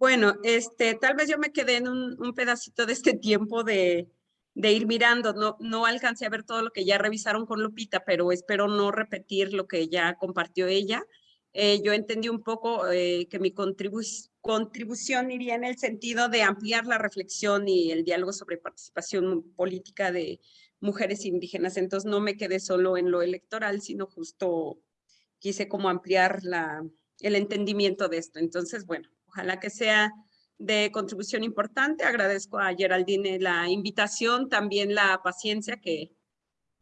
Bueno, este, tal vez yo me quedé en un, pedacito de este tiempo de, ir mirando. No, no alcancé a ver todo lo que ya revisaron con Lupita, pero espero no repetir lo que ya compartió ella. Eh, yo entendí un poco eh, que mi contribución iría en el sentido de ampliar la reflexión y el diálogo sobre participación política de mujeres indígenas. Entonces no me quedé solo en lo electoral, sino justo quise como ampliar la, el entendimiento de esto. Entonces, bueno, ojalá que sea de contribución importante. Agradezco a Geraldine la invitación, también la paciencia que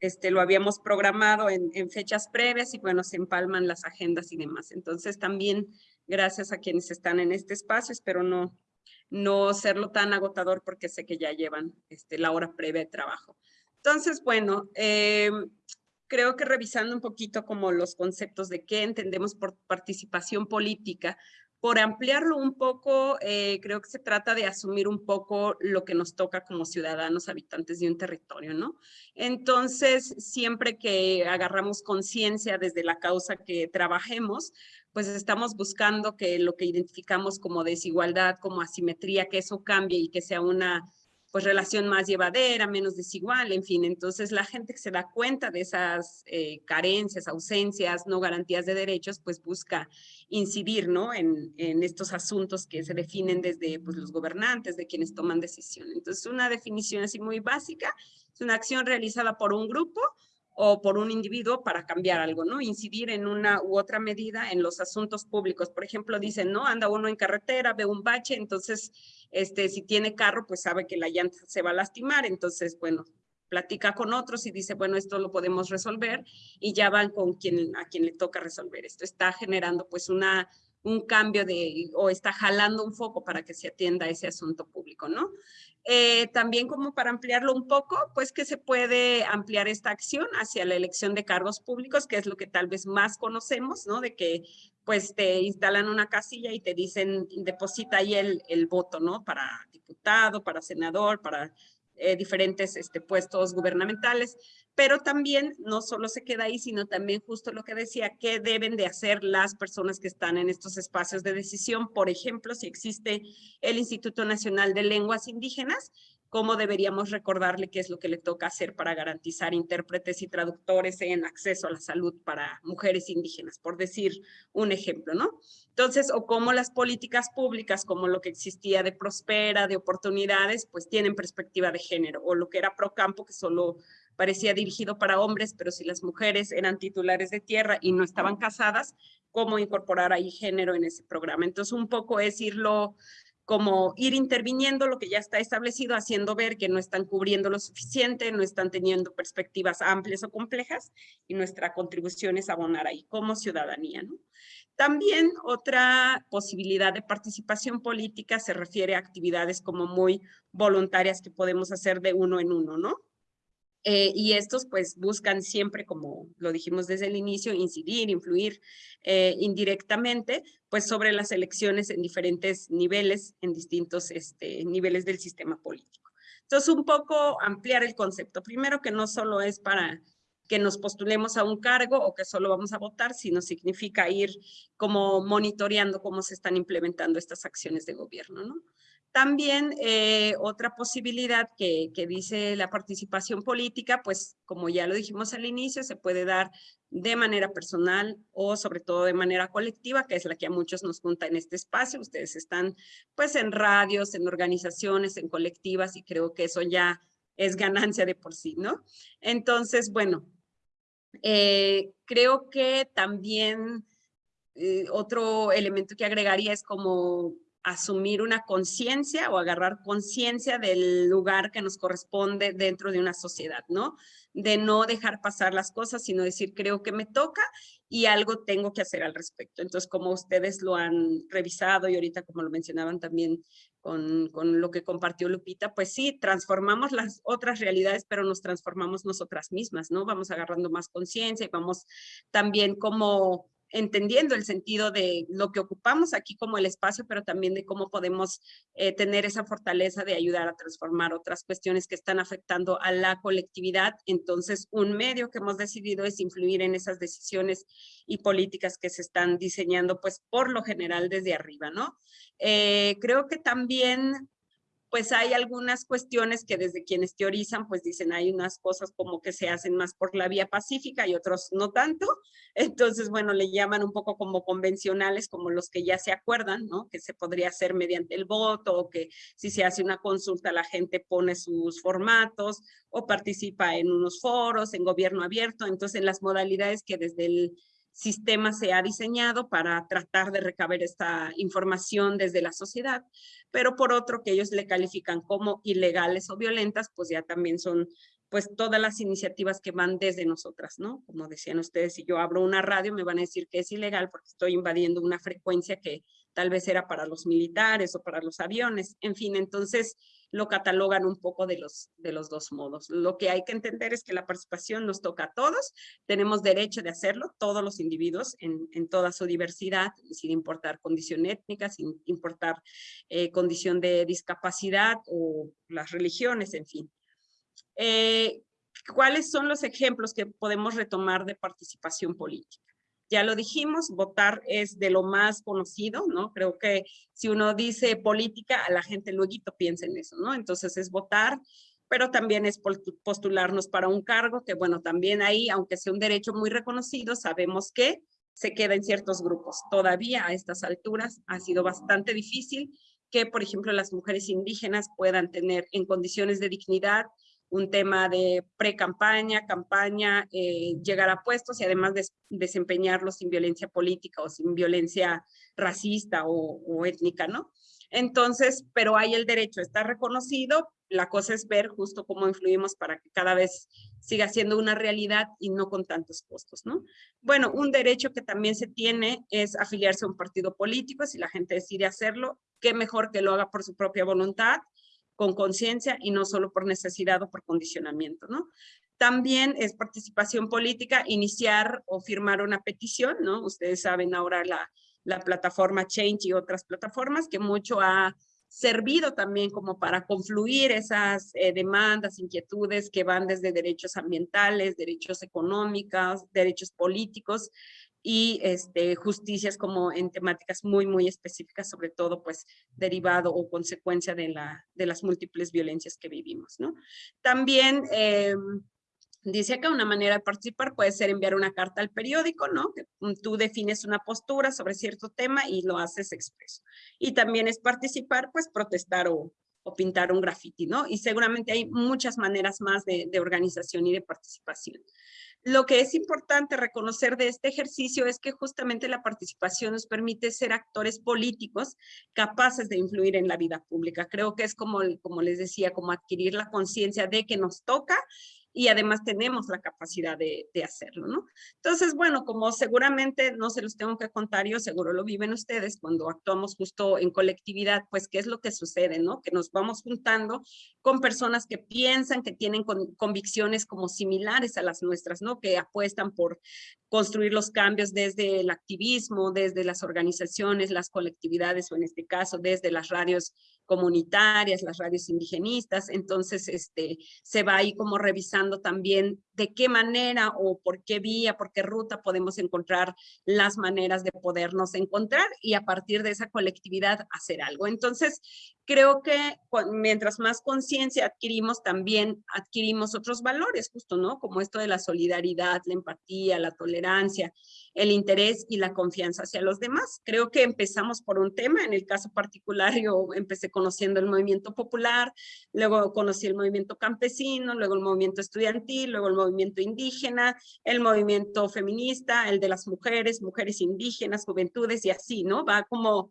este, lo habíamos programado en, en, fechas previas y bueno, se empalman las agendas y demás. Entonces también gracias a quienes están en este espacio, espero no, no serlo tan agotador porque sé que ya llevan este, la hora previa de trabajo. Entonces, bueno, eh, creo que revisando un poquito como los conceptos de qué entendemos por participación política, por ampliarlo un poco, eh, creo que se trata de asumir un poco lo que nos toca como ciudadanos habitantes de un territorio, ¿no? Entonces, siempre que agarramos conciencia desde la causa que trabajemos, pues estamos buscando que lo que identificamos como desigualdad, como asimetría, que eso cambie y que sea una pues relación más llevadera, menos desigual, en fin. Entonces la gente que se da cuenta de esas eh, carencias, ausencias, no garantías de derechos, pues busca incidir, ¿no? En, en estos asuntos que se definen desde pues, los gobernantes, de quienes toman decisión. Entonces una definición así muy básica, es una acción realizada por un grupo o por un individuo para cambiar algo, ¿no? Incidir en una u otra medida en los asuntos públicos. Por ejemplo, dicen, ¿no? Anda uno en carretera, ve un bache, entonces, este, si tiene carro, pues sabe que la llanta se va a lastimar, entonces, bueno, platica con otros y dice, bueno, esto lo podemos resolver y ya van con quien, a quien le toca resolver esto. Está generando pues una, un cambio de, o está jalando un foco para que se atienda ese asunto público, ¿no? Eh, también como para ampliarlo un poco, pues que se puede ampliar esta acción hacia la elección de cargos públicos, que es lo que tal vez más conocemos, ¿no? De que pues te instalan una casilla y te dicen, deposita ahí el, el voto, ¿no? Para diputado, para senador, para eh, diferentes este, puestos gubernamentales, pero también no solo se queda ahí, sino también justo lo que decía, qué deben de hacer las personas que están en estos espacios de decisión. Por ejemplo, si existe el Instituto Nacional de Lenguas Indígenas, cómo deberíamos recordarle qué es lo que le toca hacer para garantizar intérpretes y traductores en acceso a la salud para mujeres indígenas, por decir un ejemplo, ¿no? Entonces, o cómo las políticas públicas, como lo que existía de Prospera, de oportunidades, pues tienen perspectiva de género, o lo que era Procampo, que solo parecía dirigido para hombres, pero si las mujeres eran titulares de tierra y no estaban casadas, cómo incorporar ahí género en ese programa. Entonces, un poco es irlo como ir interviniendo lo que ya está establecido, haciendo ver que no están cubriendo lo suficiente, no están teniendo perspectivas amplias o complejas, y nuestra contribución es abonar ahí como ciudadanía. ¿no? También otra posibilidad de participación política se refiere a actividades como muy voluntarias que podemos hacer de uno en uno, ¿no? Eh, y estos pues buscan siempre, como lo dijimos desde el inicio, incidir, influir eh, indirectamente pues sobre las elecciones en diferentes niveles, en distintos este, niveles del sistema político. Entonces un poco ampliar el concepto. Primero que no solo es para que nos postulemos a un cargo o que solo vamos a votar, sino significa ir como monitoreando cómo se están implementando estas acciones de gobierno, ¿no? También eh, otra posibilidad que, dice la participación política, pues como ya lo dijimos al inicio, se puede dar de manera personal o sobre todo de manera colectiva, que es la que a muchos nos junta en este espacio. Ustedes están pues en radios, en organizaciones, en colectivas y creo que eso ya es ganancia de por sí, ¿no? Entonces, bueno, eh, creo que también eh, otro elemento que agregaría es como asumir una conciencia o agarrar conciencia del lugar que nos corresponde dentro de una sociedad, ¿no? De no dejar pasar las cosas, sino decir, creo que me toca y algo tengo que hacer al respecto. Entonces, como ustedes lo han revisado y ahorita como lo mencionaban también con, con lo que compartió Lupita, pues sí, transformamos las otras realidades, pero nos transformamos nosotras mismas, ¿no? Vamos agarrando más conciencia y vamos también como entendiendo el sentido de lo que ocupamos aquí como el espacio, pero también de cómo podemos eh, tener esa fortaleza de ayudar a transformar otras cuestiones que están afectando a la colectividad. Entonces, un medio que hemos decidido es influir en esas decisiones y políticas que se están diseñando, pues por lo general desde arriba, ¿no? Eh, creo que también pues hay algunas cuestiones que desde quienes teorizan, pues dicen hay unas cosas como que se hacen más por la vía pacífica y otros no tanto. Entonces, bueno, le llaman un poco como convencionales, como los que ya se acuerdan, ¿no? Que se podría hacer mediante el voto o que si se hace una consulta la gente pone sus formatos o participa en unos foros, en gobierno abierto. Entonces, en las modalidades que desde el sistema se ha diseñado para tratar de recabar esta información desde la sociedad, pero por otro que ellos le califican como ilegales o violentas, pues ya también son pues todas las iniciativas que van desde nosotras, ¿no? Como decían ustedes, si yo abro una radio me van a decir que es ilegal porque estoy invadiendo una frecuencia que tal vez era para los militares o para los aviones, en fin, entonces lo catalogan un poco de los, de los dos modos. Lo que hay que entender es que la participación nos toca a todos, tenemos derecho de hacerlo, todos los individuos en, en toda su diversidad, sin importar condición étnica, sin importar eh, condición de discapacidad o las religiones, en fin. Eh, ¿Cuáles son los ejemplos que podemos retomar de participación política? Ya lo dijimos, votar es de lo más conocido, ¿no? Creo que si uno dice política, a la gente luego piensa en eso, ¿no? Entonces es votar, pero también es postularnos para un cargo, que bueno, también ahí, aunque sea un derecho muy reconocido, sabemos que se queda en ciertos grupos. Todavía a estas alturas ha sido bastante difícil que, por ejemplo, las mujeres indígenas puedan tener en condiciones de dignidad un tema de pre-campaña, campaña, eh, llegar a puestos y además desempeñarlos sin violencia política o sin violencia racista o, étnica, ¿no? Entonces, pero hay el derecho, está reconocido, la cosa es ver justo cómo influimos para que cada vez siga siendo una realidad y no con tantos costos, ¿no? Bueno, un derecho que también se tiene es afiliarse a un partido político, si la gente decide hacerlo, qué mejor que lo haga por su propia voluntad, con conciencia y no solo por necesidad o por condicionamiento, ¿no? También es participación política, iniciar o firmar una petición, ¿no? Ustedes saben ahora la, la plataforma Change y otras plataformas que mucho ha servido también como para confluir esas eh, demandas, inquietudes que van desde derechos ambientales, derechos económicos, derechos políticos, y este, justicias como en temáticas muy, muy específicas, sobre todo pues derivado o consecuencia de, la, de las múltiples violencias que vivimos, ¿no? También eh, dice acá una manera de participar puede ser enviar una carta al periódico, ¿no? Que tú defines una postura sobre cierto tema y lo haces expreso. Y también es participar, pues protestar o, o pintar un graffiti, ¿no? Y seguramente hay muchas maneras más de, de organización y de participación. Lo que es importante reconocer de este ejercicio es que justamente la participación nos permite ser actores políticos capaces de influir en la vida pública. Creo que es como, como les decía, como adquirir la conciencia de que nos toca y además tenemos la capacidad de, hacerlo, ¿no? Entonces, bueno, como seguramente no se los tengo que contar, yo seguro lo viven ustedes cuando actuamos justo en colectividad, pues qué es lo que sucede, ¿no? Que nos vamos juntando con personas que piensan, que tienen convicciones como similares a las nuestras, ¿no? Que apuestan por construir los cambios desde el activismo, desde las organizaciones, las colectividades o en este caso desde las radios comunitarias, las radios indigenistas, entonces este, se va ahí como revisando también de qué manera o por qué vía, por qué ruta podemos encontrar las maneras de podernos encontrar y a partir de esa colectividad hacer algo. Entonces, creo que mientras más conciencia adquirimos, también adquirimos otros valores, justo, ¿no? Como esto de la solidaridad, la empatía, la tolerancia, el interés y la confianza hacia los demás. Creo que empezamos por un tema, en el caso particular yo empecé conociendo el movimiento popular, luego conocí el movimiento campesino, luego el movimiento estudiantil, luego el movimiento indígena, el movimiento feminista, el de las mujeres, mujeres indígenas, juventudes y así, ¿no? Va como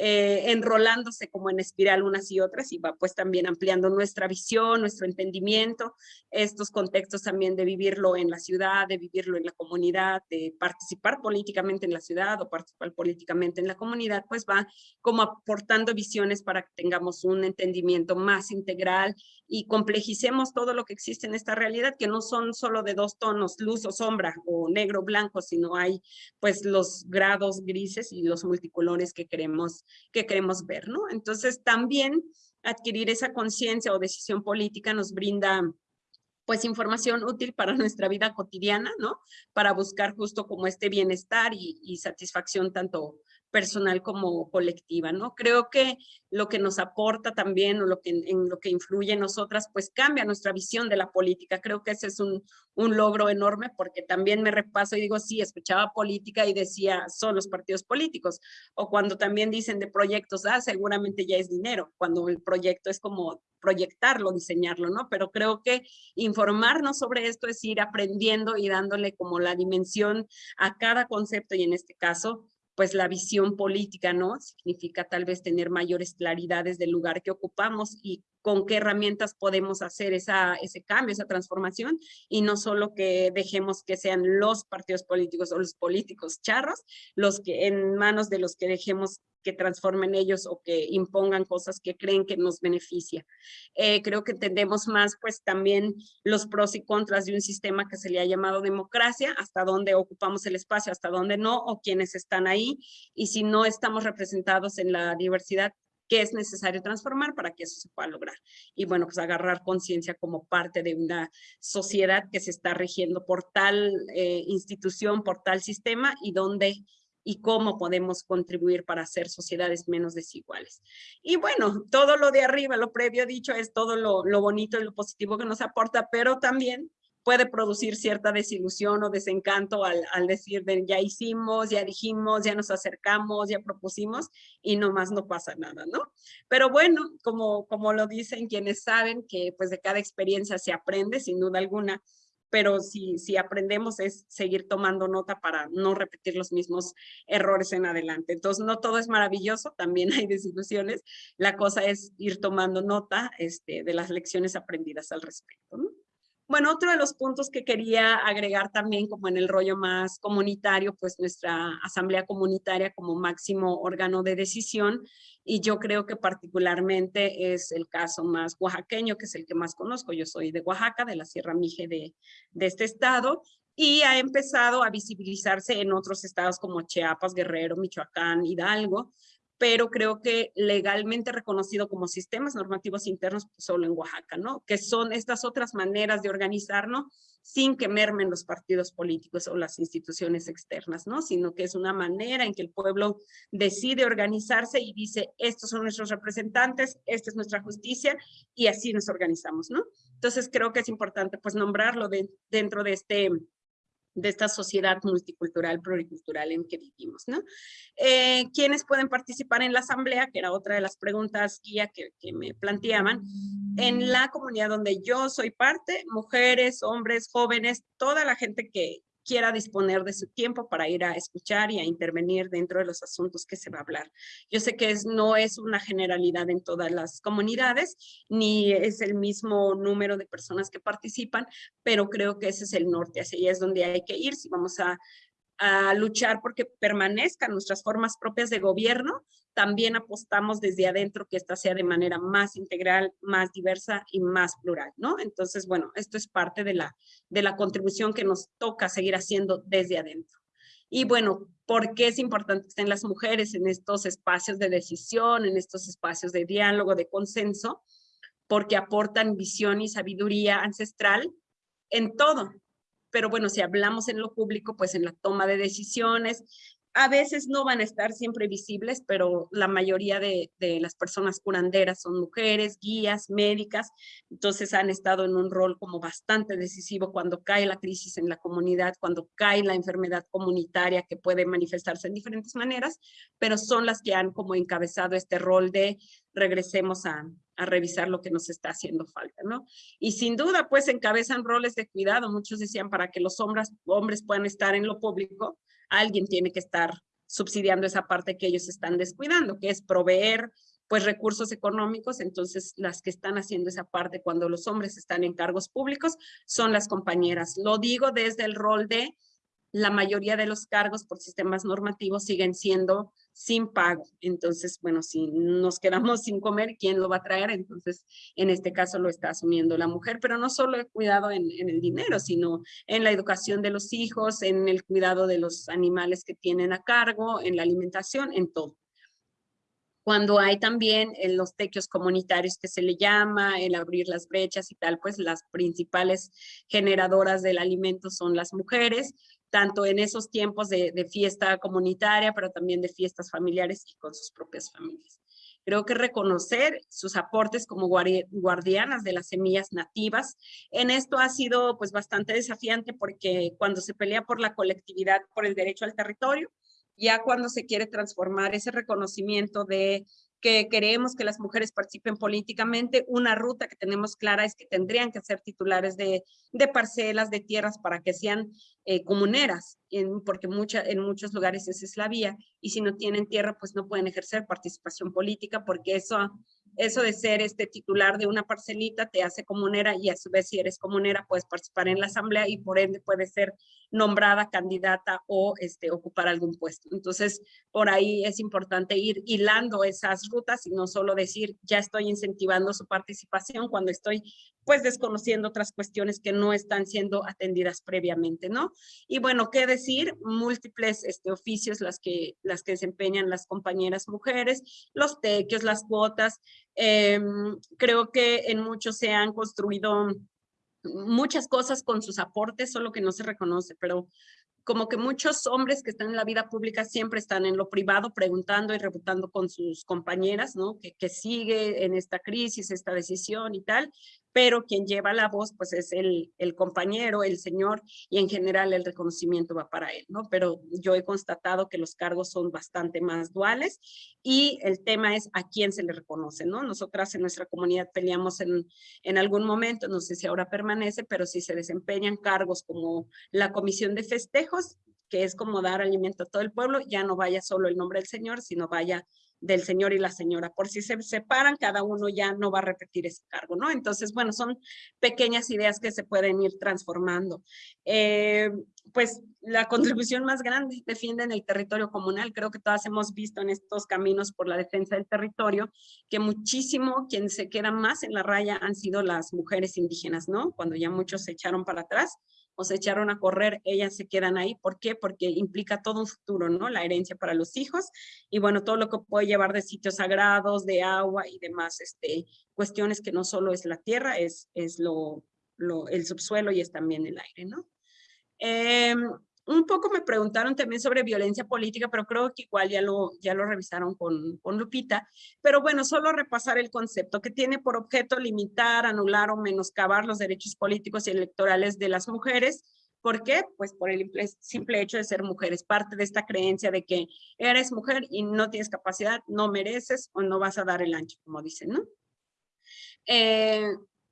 eh, enrolándose como en espiral unas y otras y va pues también ampliando nuestra visión, nuestro entendimiento, estos contextos también de vivirlo en la ciudad, de vivirlo en la comunidad, de participar políticamente en la ciudad o participar políticamente en la comunidad, pues va como aportando visiones para que tengamos un entendimiento más integral y complejicemos todo lo que existe en esta realidad, que no son solo de dos tonos, luz o sombra, o negro blanco, sino hay pues los grados grises y los multicolores que queremos, que queremos ver, ¿no? Entonces también adquirir esa conciencia o decisión política nos brinda pues información útil para nuestra vida cotidiana, ¿no? Para buscar justo como este bienestar y satisfacción tanto personal como colectiva, ¿no? Creo que lo que nos aporta también o lo que, en lo que influye en nosotras, pues cambia nuestra visión de la política. Creo que ese es un, un logro enorme porque también me repaso y digo, sí, escuchaba política y decía, son los partidos políticos. O cuando también dicen de proyectos, ah, seguramente ya es dinero, cuando el proyecto es como proyectarlo, diseñarlo, ¿no? Pero creo que informarnos sobre esto es ir aprendiendo y dándole como la dimensión a cada concepto y en este caso pues la visión política, ¿no? Significa tal vez tener mayores claridades del lugar que ocupamos y con qué herramientas podemos hacer esa, ese cambio, esa transformación, y no solo que dejemos que sean los partidos políticos o los políticos charros, los que en manos de los que dejemos que transformen ellos o que impongan cosas que creen que nos beneficia. Eh, creo que entendemos más pues también los pros y contras de un sistema que se le ha llamado democracia, hasta dónde ocupamos el espacio, hasta dónde no, o quienes están ahí, y si no estamos representados en la diversidad, qué es necesario transformar para que eso se pueda lograr. Y bueno, pues agarrar conciencia como parte de una sociedad que se está rigiendo por tal eh, institución, por tal sistema y dónde y cómo podemos contribuir para hacer sociedades menos desiguales. Y bueno, todo lo de arriba, lo previo dicho, es todo lo, lo bonito y lo positivo que nos aporta, pero también puede producir cierta desilusión o desencanto al, decir de ya hicimos, ya dijimos, ya nos acercamos, ya propusimos y nomás no pasa nada, ¿no? Pero bueno, como, como lo dicen quienes saben que pues de cada experiencia se aprende sin duda alguna, pero si, si aprendemos es seguir tomando nota para no repetir los mismos errores en adelante. Entonces, no todo es maravilloso, también hay desilusiones. La cosa es ir tomando nota este, de las lecciones aprendidas al respecto. ¿no? Bueno, otro de los puntos que quería agregar también como en el rollo más comunitario, pues nuestra asamblea comunitaria como máximo órgano de decisión y yo creo que particularmente es el caso más oaxaqueño, que es el que más conozco. Yo soy de Oaxaca, de la Sierra Mije de, de este estado y ha empezado a visibilizarse en otros estados como Chiapas, Guerrero, Michoacán, Hidalgo, pero creo que legalmente reconocido como sistemas normativos internos pues, solo en Oaxaca, ¿no? Que son estas otras maneras de organizarnos sin que mermen los partidos políticos o las instituciones externas, ¿no? Sino que es una manera en que el pueblo decide organizarse y dice, estos son nuestros representantes, esta es nuestra justicia y así nos organizamos, ¿no? Entonces creo que es importante pues nombrarlo de, dentro de este de esta sociedad multicultural, pluricultural en que vivimos, ¿no? Eh, ¿Quiénes pueden participar en la asamblea? Que era otra de las preguntas guía que, que me planteaban. En la comunidad donde yo soy parte, mujeres, hombres, jóvenes, toda la gente que, quiera disponer de su tiempo para ir a escuchar y a intervenir dentro de los asuntos que se va a hablar. Yo sé que es, no es una generalidad en todas las comunidades, ni es el mismo número de personas que participan, pero creo que ese es el norte, hacia allá es donde hay que ir si vamos a a luchar porque permanezcan nuestras formas propias de gobierno, también apostamos desde adentro que esta sea de manera más integral, más diversa y más plural, ¿no? Entonces, bueno, esto es parte de la, de la contribución que nos toca seguir haciendo desde adentro. Y bueno, ¿por qué es importante que estén las mujeres en estos espacios de decisión, en estos espacios de diálogo, de consenso? Porque aportan visión y sabiduría ancestral en todo, pero bueno, si hablamos en lo público, pues en la toma de decisiones, a veces no van a estar siempre visibles, pero la mayoría de, de, las personas curanderas son mujeres, guías, médicas, entonces han estado en un rol como bastante decisivo cuando cae la crisis en la comunidad, cuando cae la enfermedad comunitaria que puede manifestarse en diferentes maneras, pero son las que han como encabezado este rol de regresemos a, a revisar lo que nos está haciendo falta, ¿no? Y sin duda, pues encabezan roles de cuidado. Muchos decían, para que los hombres, hombres puedan estar en lo público, alguien tiene que estar subsidiando esa parte que ellos están descuidando, que es proveer pues recursos económicos, entonces las que están haciendo esa parte cuando los hombres están en cargos públicos son las compañeras. Lo digo desde el rol de la mayoría de los cargos por sistemas normativos siguen siendo sin pago. Entonces, bueno, si nos quedamos sin comer, ¿quién lo va a traer? Entonces, en este caso lo está asumiendo la mujer, pero no solo el cuidado en, el dinero, sino en la educación de los hijos, en el cuidado de los animales que tienen a cargo, en la alimentación, en todo cuando hay también en los tequios comunitarios que se le llama, el abrir las brechas y tal, pues las principales generadoras del alimento son las mujeres, tanto en esos tiempos de, fiesta comunitaria, pero también de fiestas familiares y con sus propias familias. Creo que reconocer sus aportes como guardianas de las semillas nativas, en esto ha sido pues bastante desafiante porque cuando se pelea por la colectividad, por el derecho al territorio, ya cuando se quiere transformar ese reconocimiento de que queremos que las mujeres participen políticamente, una ruta que tenemos clara es que tendrían que ser titulares de, de parcelas, de tierras para que sean eh, comuneras, en, porque mucha, en muchos lugares esa es la vía, y si no tienen tierra, pues no pueden ejercer participación política, porque eso eso de ser este titular de una parcelita te hace comunera y a su vez si eres comunera puedes participar en la asamblea y por ende puedes ser nombrada candidata o este, ocupar algún puesto. Entonces, por ahí es importante ir hilando esas rutas y no solo decir ya estoy incentivando su participación cuando estoy pues desconociendo otras cuestiones que no están siendo atendidas previamente, ¿no? Y bueno, qué decir, múltiples este, oficios las que, las que desempeñan las compañeras mujeres, los tequios, las cuotas, em, creo que en muchos se han construido muchas cosas con sus aportes, solo que no se reconoce, pero como que muchos hombres que están en la vida pública siempre están en lo privado preguntando y rebutando con sus compañeras, ¿no? Que sigue en esta crisis, esta decisión y tal, pero quien lleva la voz pues es el, el compañero, el señor y en general el reconocimiento va para él, ¿no? Pero yo he constatado que los cargos son bastante más duales y el tema es a quién se le reconoce, ¿no? Nosotras en nuestra comunidad peleamos en, en algún momento, no sé si ahora permanece, pero si se desempeñan cargos como la comisión de festejos, que es como dar alimento a todo el pueblo, ya no vaya solo el nombre del señor, sino vaya del señor y la señora. Por si se separan, cada uno ya no va a repetir ese cargo, ¿no? Entonces, bueno, son pequeñas ideas que se pueden ir transformando. Eh, pues la contribución más grande defienden el territorio comunal. Creo que todas hemos visto en estos caminos por la defensa del territorio que muchísimo quien se queda más en la raya han sido las mujeres indígenas, ¿no? Cuando ya muchos se echaron para atrás, o se echaron a correr, ellas se quedan ahí. ¿Por qué? Porque implica todo un futuro, ¿no? La herencia para los hijos y bueno, todo lo que puede llevar de sitios sagrados, de agua y demás, este, cuestiones que no solo es la tierra, es, es lo, el subsuelo y es también el aire, ¿no? Eh, un poco me preguntaron también sobre violencia política, pero creo que igual ya lo, ya lo revisaron con, con Lupita. Pero bueno, solo repasar el concepto que tiene por objeto limitar, anular o menoscabar los derechos políticos y electorales de las mujeres. ¿Por qué? Pues por el simple hecho de ser mujeres. Parte de esta creencia de que eres mujer y no tienes capacidad, no mereces o no vas a dar el ancho, como dicen, ¿no? Eh,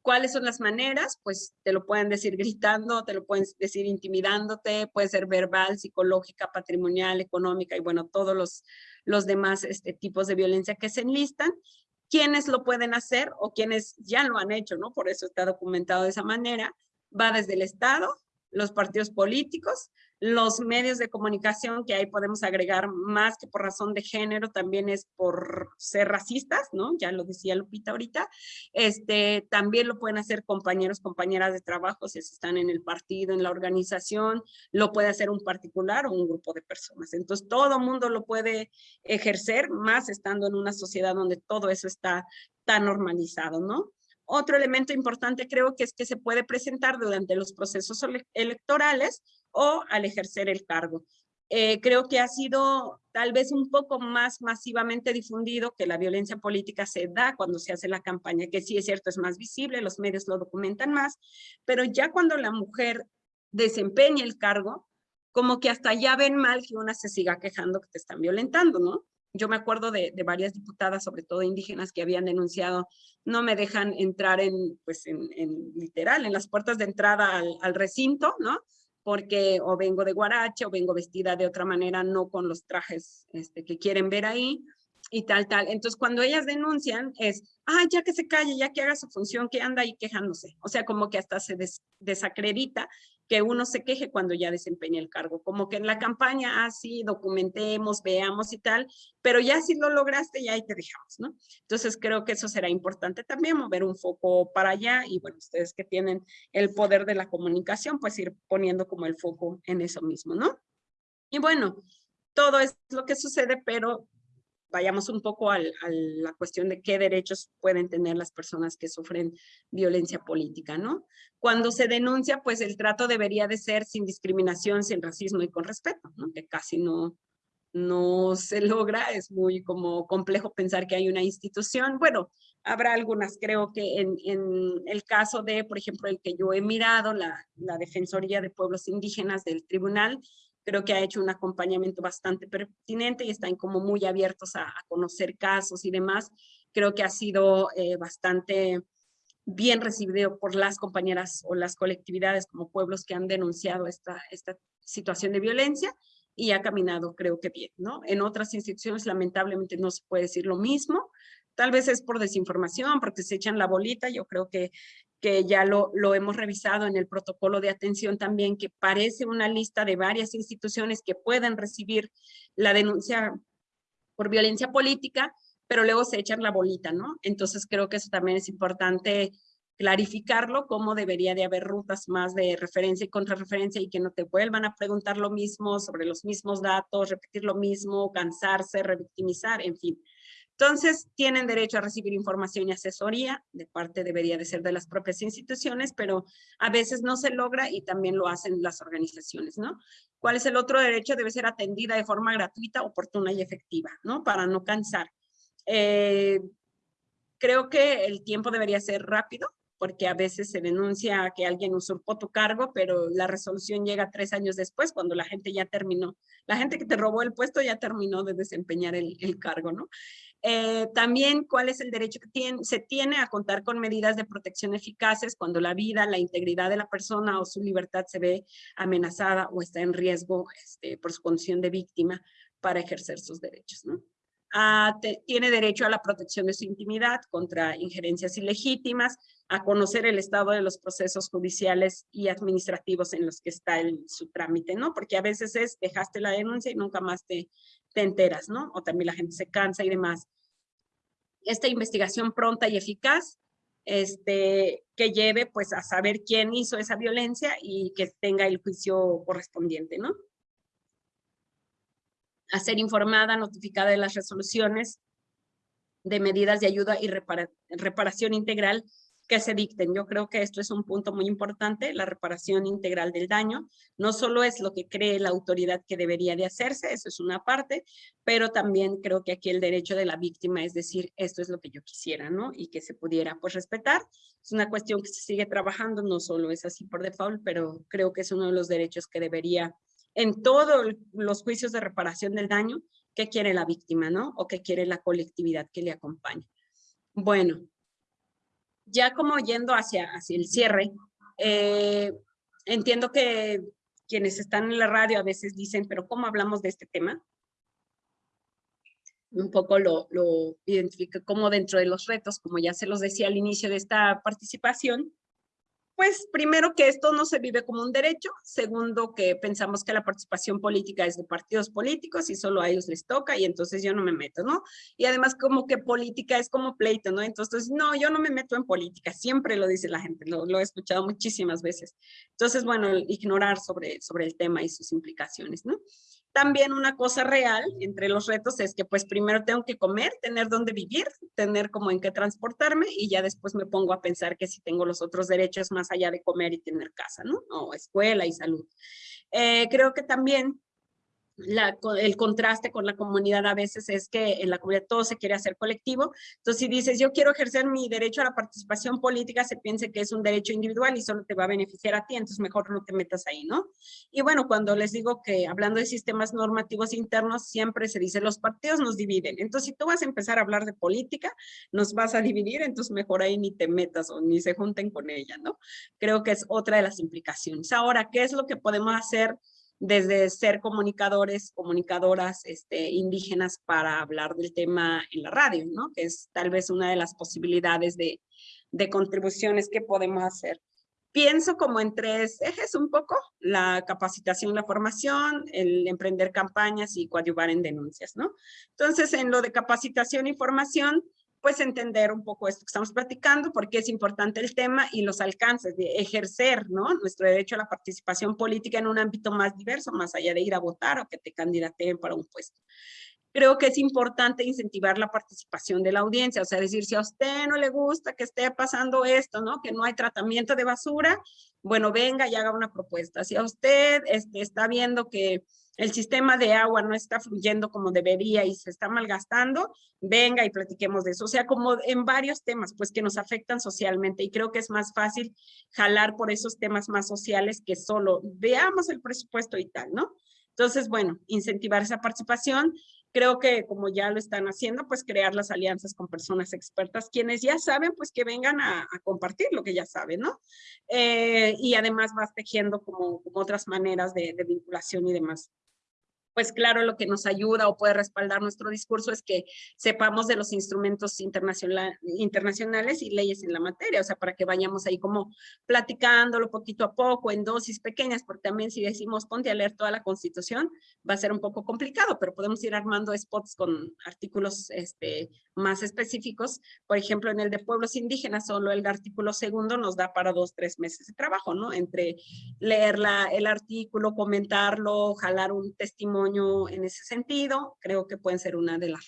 ¿Cuáles son las maneras? Pues te lo pueden decir gritando, te lo pueden decir intimidándote, puede ser verbal, psicológica, patrimonial, económica y bueno, todos los, los demás este, tipos de violencia que se enlistan. ¿Quiénes lo pueden hacer o quienes ya lo han hecho, no? Por eso está documentado de esa manera. Va desde el Estado, los partidos políticos, los medios de comunicación, que ahí podemos agregar más que por razón de género, también es por ser racistas, ¿no? Ya lo decía Lupita ahorita. Este, también lo pueden hacer compañeros, compañeras de trabajo, si están en el partido, en la organización, lo puede hacer un particular o un grupo de personas. Entonces, todo mundo lo puede ejercer, más estando en una sociedad donde todo eso está tan normalizado, ¿no? Otro elemento importante creo que es que se puede presentar durante los procesos electorales o al ejercer el cargo. Eh, creo que ha sido tal vez un poco más masivamente difundido que la violencia política se da cuando se hace la campaña, que sí es cierto, es más visible, los medios lo documentan más, pero ya cuando la mujer desempeña el cargo, como que hasta ya ven mal que una se siga quejando que te están violentando, ¿no? Yo me acuerdo de, varias diputadas, sobre todo indígenas, que habían denunciado, no me dejan entrar en, pues en, literal, en las puertas de entrada al, al recinto, ¿no? Porque o vengo de guarache o vengo vestida de otra manera, no con los trajes este, que quieren ver ahí y tal, tal. Entonces, cuando ellas denuncian es, ah, ya que se calle, ya que haga su función, que anda ahí quejándose. O sea, como que hasta se desacredita que uno se queje cuando ya desempeña el cargo. Como que en la campaña, ah, sí, documentemos, veamos y tal, pero ya si lo lograste, ya ahí te dejamos, ¿no? Entonces, creo que eso será importante también, mover un foco para allá y, bueno, ustedes que tienen el poder de la comunicación, pues ir poniendo como el foco en eso mismo, ¿no? Y bueno, todo es lo que sucede, pero vayamos un poco a la cuestión de qué derechos pueden tener las personas que sufren violencia política, ¿no? Cuando se denuncia, pues el trato debería de ser sin discriminación, sin racismo y con respeto, ¿no? Que casi no, no se logra, es muy como complejo pensar que hay una institución. Bueno, habrá algunas, creo que en, el caso de, por ejemplo, el que yo he mirado, la Defensoría de Pueblos Indígenas del Tribunal, creo que ha hecho un acompañamiento bastante pertinente y están como muy abiertos a, conocer casos y demás. Creo que ha sido eh, bastante bien recibido por las compañeras o las colectividades como pueblos que han denunciado esta, esta situación de violencia y ha caminado creo que bien, ¿no? En otras instituciones lamentablemente no se puede decir lo mismo, tal vez es por desinformación, porque se echan la bolita, yo creo que que ya lo, lo hemos revisado en el protocolo de atención también, que parece una lista de varias instituciones que pueden recibir la denuncia por violencia política, pero luego se echan la bolita, ¿no? Entonces creo que eso también es importante clarificarlo, cómo debería de haber rutas más de referencia y contrarreferencia y que no te vuelvan a preguntar lo mismo sobre los mismos datos, repetir lo mismo, cansarse, revictimizar, en fin. Entonces, tienen derecho a recibir información y asesoría, de parte debería de ser de las propias instituciones, pero a veces no se logra y también lo hacen las organizaciones, ¿no? ¿Cuál es el otro derecho? Debe ser atendida de forma gratuita, oportuna y efectiva, ¿no? Para no cansar. Eh, creo que el tiempo debería ser rápido, porque a veces se denuncia que alguien usurpó tu cargo, pero la resolución llega tres años después, cuando la gente ya terminó. La gente que te robó el puesto ya terminó de desempeñar el, el cargo, ¿no? Eh, también cuál es el derecho que tiene, se tiene a contar con medidas de protección eficaces cuando la vida, la integridad de la persona o su libertad se ve amenazada o está en riesgo este, por su condición de víctima para ejercer sus derechos. ¿no? Ah, tiene derecho a la protección de su intimidad contra injerencias ilegítimas, a conocer el estado de los procesos judiciales y administrativos en los que está el, su trámite, ¿no? Porque a veces es, dejaste la denuncia y nunca más te, te enteras, ¿no? O también la gente se cansa y demás. Esta investigación pronta y eficaz, este, que lleve pues a saber quién hizo esa violencia y que tenga el juicio correspondiente, ¿no? A ser informada, notificada de las resoluciones de medidas de ayuda y reparación integral que se dicten. Yo creo que esto es un punto muy importante, la reparación integral del daño. No solo es lo que cree la autoridad que debería de hacerse, eso es una parte, pero también creo que aquí el derecho de la víctima es decir, esto es lo que yo quisiera, ¿no? Y que se pudiera pues respetar. Es una cuestión que se sigue trabajando, no solo es así por default, pero creo que es uno de los derechos que debería en todos los juicios de reparación del daño, que quiere la víctima, ¿no? O que quiere la colectividad que le acompaña. Bueno, ya como yendo hacia, hacia el cierre, eh, entiendo que quienes están en la radio a veces dicen, pero ¿cómo hablamos de este tema? Un poco lo, lo identifico como dentro de los retos, como ya se los decía al inicio de esta participación, pues primero que esto no se vive como un derecho, segundo que pensamos que la participación política es de partidos políticos y solo a ellos les toca y entonces yo no me meto, ¿no? Y además como que política es como pleito, ¿no? Entonces, no, yo no me meto en política, siempre lo dice la gente, lo, lo he escuchado muchísimas veces. Entonces, bueno, ignorar sobre, sobre el tema y sus implicaciones, ¿no? También una cosa real entre los retos es que pues primero tengo que comer, tener dónde vivir, tener como en qué transportarme y ya después me pongo a pensar que si tengo los otros derechos más allá de comer y tener casa, ¿no? O escuela y salud. Eh, creo que también el contraste con la comunidad a veces es que en la comunidad todo se quiere hacer colectivo. Entonces, si dices, yo quiero ejercer mi derecho a la participación política, se piense que es un derecho individual y solo te va a beneficiar a ti, entonces mejor no te metas ahí, ¿no? Y bueno, cuando les digo que hablando de sistemas normativos internos, siempre se dice, los partidos nos dividen. Entonces, si tú vas a empezar a hablar de política, nos vas a dividir, entonces mejor ahí ni te metas o ni se junten con ella, ¿no? Creo que es otra de las implicaciones. Ahora, ¿qué es lo que podemos hacer? Desde ser comunicadores, comunicadoras este, indígenas para hablar del tema en la radio, ¿no? Que es tal vez una de las posibilidades de, de contribuciones que podemos hacer. Pienso como en tres ejes un poco, la capacitación, la formación, el emprender campañas y coadyuvar en denuncias, ¿no? Entonces, en lo de capacitación y formación, pues entender un poco esto que estamos platicando, porque es importante el tema y los alcances de ejercer ¿no? nuestro derecho a la participación política en un ámbito más diverso, más allá de ir a votar o que te candidateen para un puesto. Creo que es importante incentivar la participación de la audiencia, o sea, decir, si a usted no le gusta que esté pasando esto, ¿no? Que no hay tratamiento de basura, bueno, venga y haga una propuesta. Si a usted este, está viendo que el sistema de agua no está fluyendo como debería y se está malgastando, venga y platiquemos de eso. O sea, como en varios temas, pues que nos afectan socialmente y creo que es más fácil jalar por esos temas más sociales que solo veamos el presupuesto y tal, ¿no? Entonces, bueno, incentivar esa participación. Creo que como ya lo están haciendo, pues crear las alianzas con personas expertas, quienes ya saben, pues que vengan a, compartir lo que ya saben, ¿no? Eh, y además vas tejiendo como, otras maneras de vinculación y demás pues claro, lo que nos ayuda o puede respaldar nuestro discurso es que sepamos de los instrumentos internacionales y leyes en la materia, o sea, para que vayamos ahí como platicándolo poquito a poco en dosis pequeñas, porque también si decimos ponte a leer toda la constitución, va a ser un poco complicado, pero podemos ir armando spots con artículos este, más específicos. Por ejemplo, en el de pueblos indígenas, solo el artículo segundo nos da para dos, tres meses de trabajo, ¿no? Entre leer el artículo, comentarlo, jalar un testimonio en ese sentido, creo que pueden ser una de las.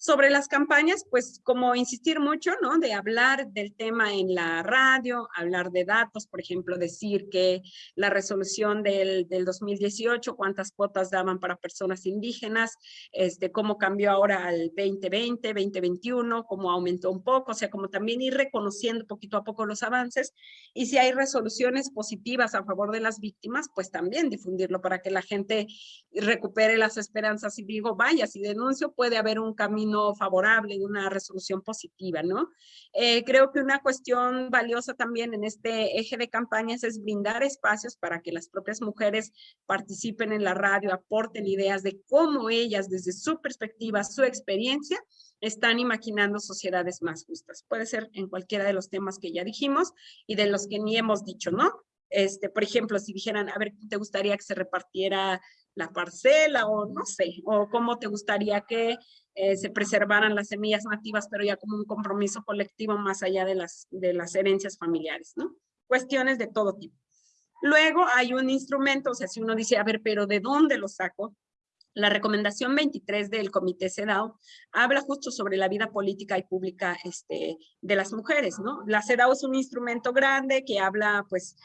Sobre las campañas, pues como insistir mucho, ¿no? De hablar del tema en la radio, hablar de datos, por ejemplo, decir que la resolución del, del 2018, cuántas cuotas daban para personas indígenas, este, cómo cambió ahora al 2020, 2021, cómo aumentó un poco, o sea, como también ir reconociendo poquito a poco los avances y si hay resoluciones positivas a favor de las víctimas, pues también difundirlo para que la gente recupere las esperanzas y digo, vaya, si denuncio puede haber un camino favorable, de una resolución positiva, ¿no? Eh, creo que una cuestión valiosa también en este eje de campañas es brindar espacios para que las propias mujeres participen en la radio, aporten ideas de cómo ellas, desde su perspectiva, su experiencia, están imaginando sociedades más justas. Puede ser en cualquiera de los temas que ya dijimos y de los que ni hemos dicho, ¿no? Este, por ejemplo, si dijeran, a ver, ¿te gustaría que se repartiera la parcela o no sé, o cómo te gustaría que eh, se preservaran las semillas nativas, pero ya como un compromiso colectivo más allá de las, de las herencias familiares, ¿no? Cuestiones de todo tipo. Luego hay un instrumento, o sea, si uno dice, a ver, pero ¿de dónde lo saco? La recomendación 23 del Comité CEDAW habla justo sobre la vida política y pública este, de las mujeres, ¿no? La CEDAW es un instrumento grande que habla, pues,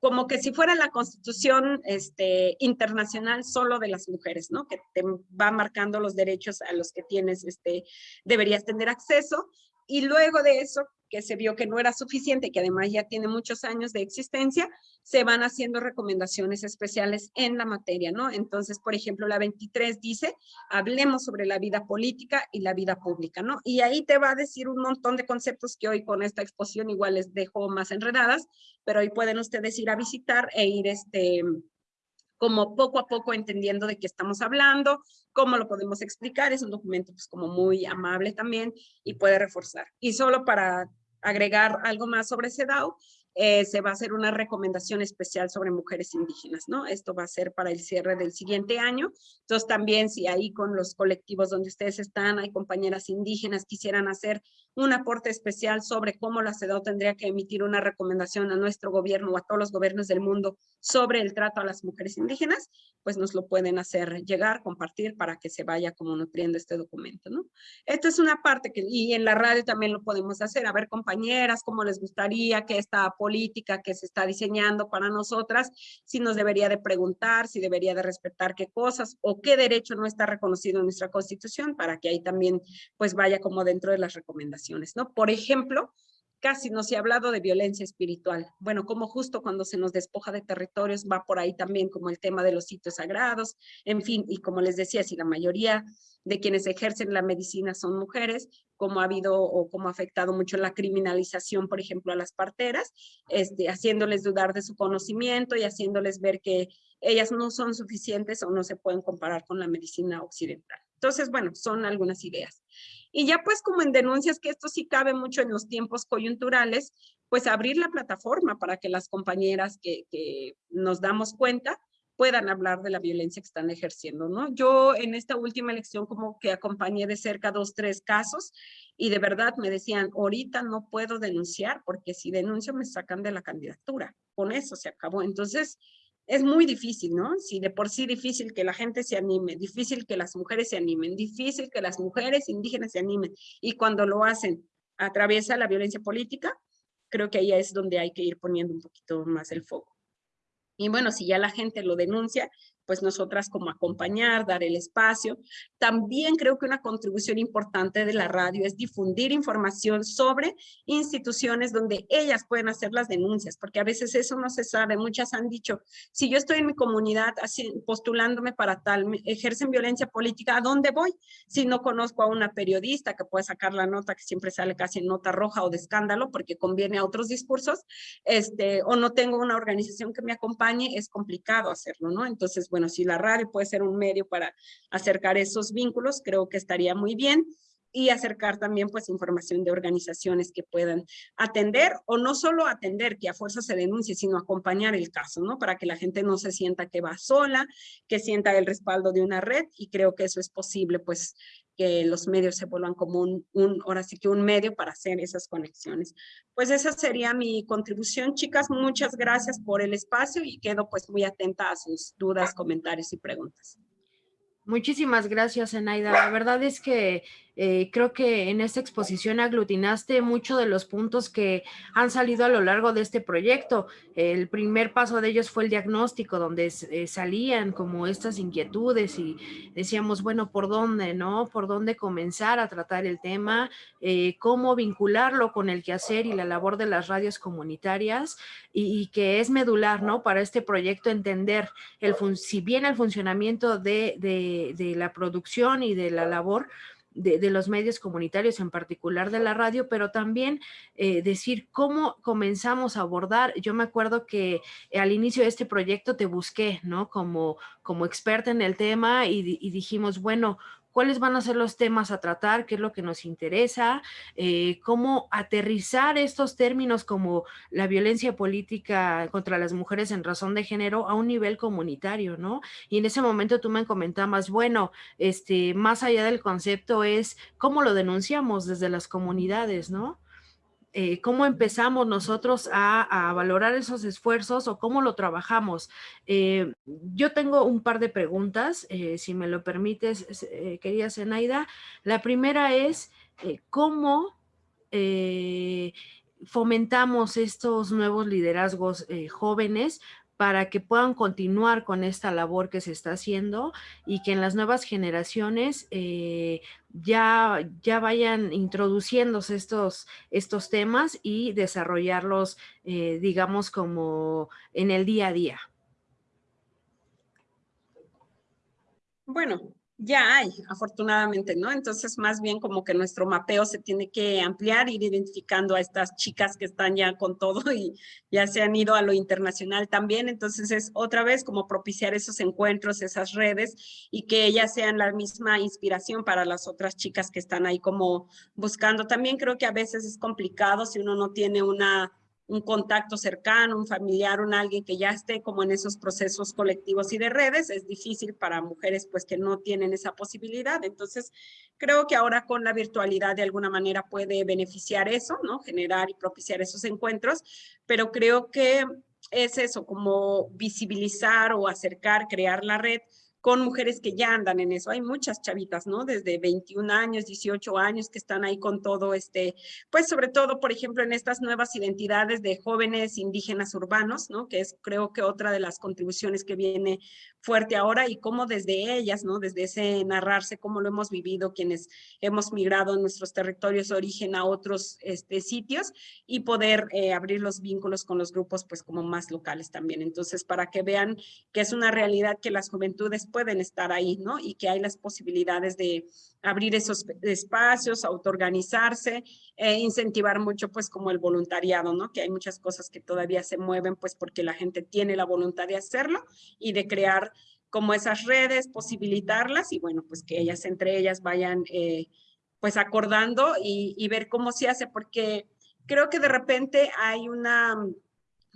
como que si fuera la constitución este, internacional solo de las mujeres, ¿no? Que te va marcando los derechos a los que tienes, este, deberías tener acceso. Y luego de eso, que se vio que no era suficiente, que además ya tiene muchos años de existencia, se van haciendo recomendaciones especiales en la materia, ¿no? Entonces, por ejemplo, la 23 dice, hablemos sobre la vida política y la vida pública, ¿no? Y ahí te va a decir un montón de conceptos que hoy con esta exposición igual les dejo más enredadas, pero hoy pueden ustedes ir a visitar e ir este como poco a poco entendiendo de qué estamos hablando, cómo lo podemos explicar. Es un documento pues como muy amable también y puede reforzar. Y solo para agregar algo más sobre CEDAW, eh, se va a hacer una recomendación especial sobre mujeres indígenas, ¿no? Esto va a ser para el cierre del siguiente año. Entonces también si ahí con los colectivos donde ustedes están, hay compañeras indígenas quisieran hacer un aporte especial sobre cómo la CEDAW tendría que emitir una recomendación a nuestro gobierno o a todos los gobiernos del mundo sobre el trato a las mujeres indígenas, pues nos lo pueden hacer llegar, compartir para que se vaya como nutriendo este documento, ¿no? Esto es una parte que, y en la radio también lo podemos hacer, a ver compañeras, cómo les gustaría que esta apoyo política que se está diseñando para nosotras, si nos debería de preguntar, si debería de respetar qué cosas o qué derecho no está reconocido en nuestra constitución para que ahí también pues vaya como dentro de las recomendaciones, ¿no? Por ejemplo, casi no se ha hablado de violencia espiritual. Bueno, como justo cuando se nos despoja de territorios va por ahí también como el tema de los sitios sagrados, en fin, y como les decía, si la mayoría de quienes ejercen la medicina son mujeres, como ha habido o como ha afectado mucho la criminalización, por ejemplo, a las parteras, este, haciéndoles dudar de su conocimiento y haciéndoles ver que ellas no son suficientes o no se pueden comparar con la medicina occidental. Entonces, bueno, son algunas ideas. Y ya pues como en denuncias, que esto sí cabe mucho en los tiempos coyunturales, pues abrir la plataforma para que las compañeras que, nos damos cuenta puedan hablar de la violencia que están ejerciendo, ¿no? Yo en esta última elección como que acompañé de cerca dos, tres casos y de verdad me decían, ahorita no puedo denunciar porque si denuncio me sacan de la candidatura. Con eso se acabó. Entonces, es muy difícil, ¿no? Si de por sí difícil que la gente se anime, difícil que las mujeres se animen, difícil que las mujeres indígenas se animen. Y cuando lo hacen, atraviesa la violencia política, creo que ahí es donde hay que ir poniendo un poquito más el foco. Y bueno, si ya la gente lo denuncia, pues nosotras como acompañar, dar el espacio. También creo que una contribución importante de la radio es difundir información sobre instituciones donde ellas pueden hacer las denuncias, porque a veces eso no se sabe. Muchas han dicho, si yo estoy en mi comunidad así, postulándome para tal, ejercen violencia política, ¿a dónde voy? Si no conozco a una periodista que puede sacar la nota que siempre sale casi en nota roja o de escándalo porque conviene a otros discursos, este, o no tengo una organización que me acompañe, es complicado hacerlo, ¿no? Entonces, bueno, bueno, si la radio puede ser un medio para acercar esos vínculos, creo que estaría muy bien y acercar también pues información de organizaciones que puedan atender o no solo atender que a fuerza se denuncie, sino acompañar el caso, ¿no? Para que la gente no se sienta que va sola, que sienta el respaldo de una red y creo que eso es posible pues que los medios se vuelvan como un, un, ahora sí que un medio para hacer esas conexiones. Pues esa sería mi contribución, chicas. Muchas gracias por el espacio y quedo pues muy atenta a sus dudas, comentarios y preguntas. Muchísimas gracias, Enaida. La verdad es que eh, creo que en esta exposición aglutinaste muchos de los puntos que han salido a lo largo de este proyecto. El primer paso de ellos fue el diagnóstico, donde eh, salían como estas inquietudes y decíamos, bueno, ¿por dónde, no? ¿Por dónde comenzar a tratar el tema? Eh, ¿Cómo vincularlo con el quehacer y la labor de las radios comunitarias? Y, que es medular, ¿no? Para este proyecto entender, el si bien el funcionamiento de, de la producción y de la labor, de, los medios comunitarios, en particular de la radio, pero también eh, decir cómo comenzamos a abordar. Yo me acuerdo que al inicio de este proyecto te busqué, ¿no? Como, como experta en el tema y dijimos, bueno, cuáles van a ser los temas a tratar, qué es lo que nos interesa, eh, cómo aterrizar estos términos como la violencia política contra las mujeres en razón de género a un nivel comunitario, ¿no? Y en ese momento tú me comentabas, bueno, este, más allá del concepto es cómo lo denunciamos desde las comunidades, ¿no? Eh, cómo empezamos nosotros a, valorar esos esfuerzos o cómo lo trabajamos. Eh, yo tengo un par de preguntas, eh, si me lo permites, querida Zenaida. La primera es, ¿cómo fomentamos estos nuevos liderazgos jóvenes para que puedan continuar con esta labor que se está haciendo y que en las nuevas generaciones eh, ya, ya vayan introduciéndose estos, estos temas y desarrollarlos, eh, digamos, como en el día a día. Bueno, ya hay, afortunadamente, ¿no? Entonces, más bien como que nuestro mapeo se tiene que ampliar, ir identificando a estas chicas que están ya con todo y ya se han ido a lo internacional también. Entonces, es otra vez como propiciar esos encuentros, esas redes y que ellas sean la misma inspiración para las otras chicas que están ahí como buscando. También creo que a veces es complicado si uno no tiene una un contacto cercano, un familiar, un alguien que ya esté como en esos procesos colectivos y de redes, es difícil para mujeres pues que no tienen esa posibilidad. Entonces, creo que ahora con la virtualidad de alguna manera puede beneficiar eso, ¿no? Generar y propiciar esos encuentros, pero creo que es eso, como visibilizar o acercar, crear la red con mujeres que ya andan en eso. Hay muchas chavitas, ¿no? Desde 21 años, 18 años que están ahí con todo este, pues sobre todo, por ejemplo, en estas nuevas identidades de jóvenes indígenas urbanos, ¿no? Que es creo que otra de las contribuciones que viene fuerte ahora y cómo desde ellas, ¿no? Desde ese narrarse, cómo lo hemos vivido quienes hemos migrado en nuestros territorios de origen a otros este, sitios y poder eh, abrir los vínculos con los grupos pues como más locales también. Entonces, para que vean que es una realidad que las juventudes pueden estar ahí, ¿no? Y que hay las posibilidades de abrir esos espacios, autoorganizarse, e incentivar mucho pues como el voluntariado, ¿no? Que hay muchas cosas que todavía se mueven pues porque la gente tiene la voluntad de hacerlo y de crear como esas redes, posibilitarlas y bueno, pues que ellas entre ellas vayan eh, pues acordando y, y ver cómo se hace, porque creo que de repente hay una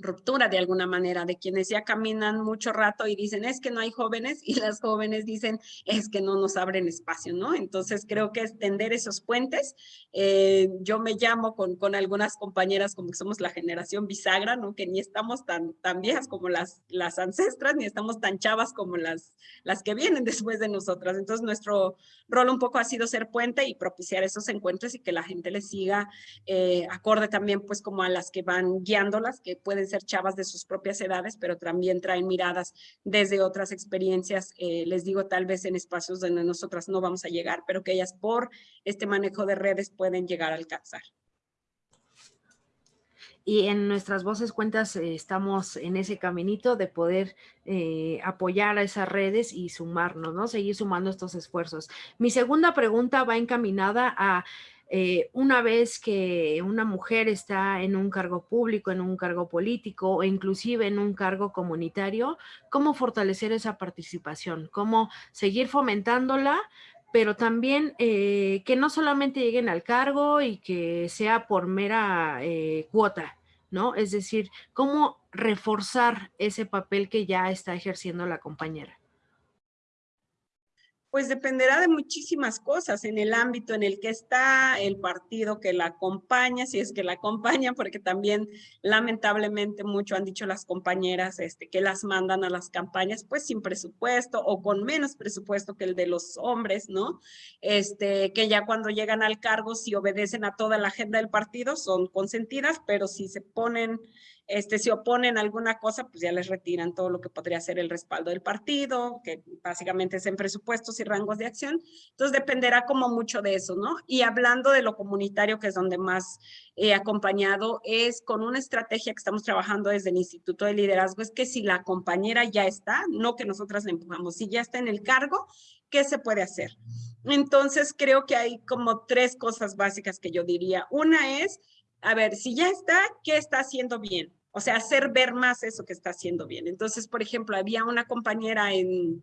ruptura de alguna manera de quienes ya caminan mucho rato y dicen es que no hay jóvenes y las jóvenes dicen es que no nos abren espacio, ¿no? Entonces creo que extender esos puentes. Eh, yo me llamo con, con algunas compañeras como que somos la generación bisagra, ¿no? Que ni estamos tan, tan viejas como las, las ancestras, ni estamos tan chavas como las, las que vienen después de nosotras. Entonces nuestro rol un poco ha sido ser puente y propiciar esos encuentros y que la gente les siga eh, acorde también pues como a las que van guiándolas, que pueden ser chavas de sus propias edades, pero también traen miradas desde otras experiencias, eh, les digo, tal vez en espacios donde nosotras no vamos a llegar, pero que ellas por este manejo de redes pueden llegar a alcanzar. Y en nuestras voces cuentas eh, estamos en ese caminito de poder eh, apoyar a esas redes y sumarnos, ¿no? Seguir sumando estos esfuerzos. Mi segunda pregunta va encaminada a eh, una vez que una mujer está en un cargo público, en un cargo político o inclusive en un cargo comunitario, ¿cómo fortalecer esa participación? ¿Cómo seguir fomentándola? pero también eh, que no solamente lleguen al cargo y que sea por mera eh, cuota, ¿no? Es decir, cómo reforzar ese papel que ya está ejerciendo la compañera pues dependerá de muchísimas cosas en el ámbito en el que está, el partido que la acompaña, si es que la acompaña, porque también lamentablemente mucho han dicho las compañeras este, que las mandan a las campañas pues sin presupuesto o con menos presupuesto que el de los hombres, ¿no? Este, que ya cuando llegan al cargo, si obedecen a toda la agenda del partido, son consentidas, pero si se ponen este, si oponen alguna cosa, pues ya les retiran todo lo que podría ser el respaldo del partido, que básicamente es en presupuestos y rangos de acción. Entonces dependerá como mucho de eso, ¿no? Y hablando de lo comunitario, que es donde más he acompañado, es con una estrategia que estamos trabajando desde el Instituto de Liderazgo, es que si la compañera ya está, no que nosotras la empujamos, si ya está en el cargo, ¿qué se puede hacer? Entonces creo que hay como tres cosas básicas que yo diría. Una es a ver, si ya está, ¿qué está haciendo bien? O sea, hacer ver más eso que está haciendo bien. Entonces, por ejemplo, había una compañera en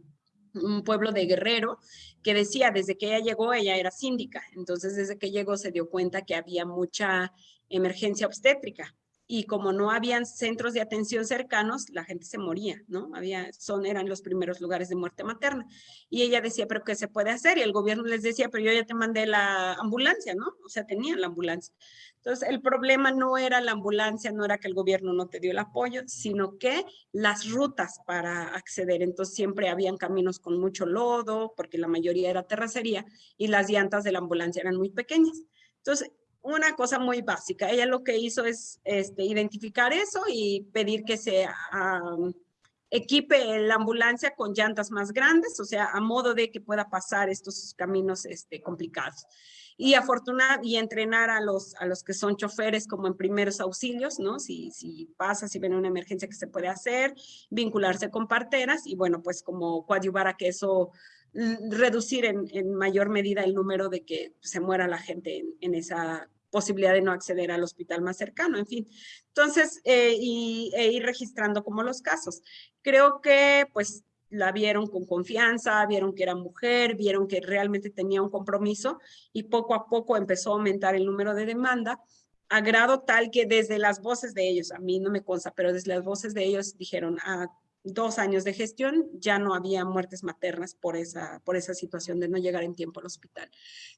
un pueblo de Guerrero que decía, desde que ella llegó, ella era síndica. Entonces, desde que llegó se dio cuenta que había mucha emergencia obstétrica y como no habían centros de atención cercanos, la gente se moría, ¿no? Había, son, eran los primeros lugares de muerte materna. Y ella decía, pero ¿qué se puede hacer? Y el gobierno les decía, pero yo ya te mandé la ambulancia, ¿no? O sea, tenían la ambulancia. Entonces, el problema no era la ambulancia, no era que el gobierno no te dio el apoyo, sino que las rutas para acceder. Entonces, siempre habían caminos con mucho lodo, porque la mayoría era terracería, y las llantas de la ambulancia eran muy pequeñas. Entonces, una cosa muy básica. Ella lo que hizo es este, identificar eso y pedir que se equipe la ambulancia con llantas más grandes, o sea, a modo de que pueda pasar estos caminos este, complicados. Y afortunar y entrenar a los, a los que son choferes como en primeros auxilios, ¿no? Si, si pasa, si viene una emergencia que se puede hacer, vincularse con parteras y bueno, pues como coadyuvar a que eso reducir en, en, mayor medida el número de que se muera la gente en, esa posibilidad de no acceder al hospital más cercano, en fin. Entonces, eh, y, e ir registrando como los casos. Creo que pues la vieron con confianza, vieron que era mujer, vieron que realmente tenía un compromiso y poco a poco empezó a aumentar el número de demanda a grado tal que desde las voces de ellos, a mí no me consta, pero desde las voces de ellos dijeron, ah, dos años de gestión, ya no había muertes maternas por esa, por esa situación de no llegar en tiempo al hospital.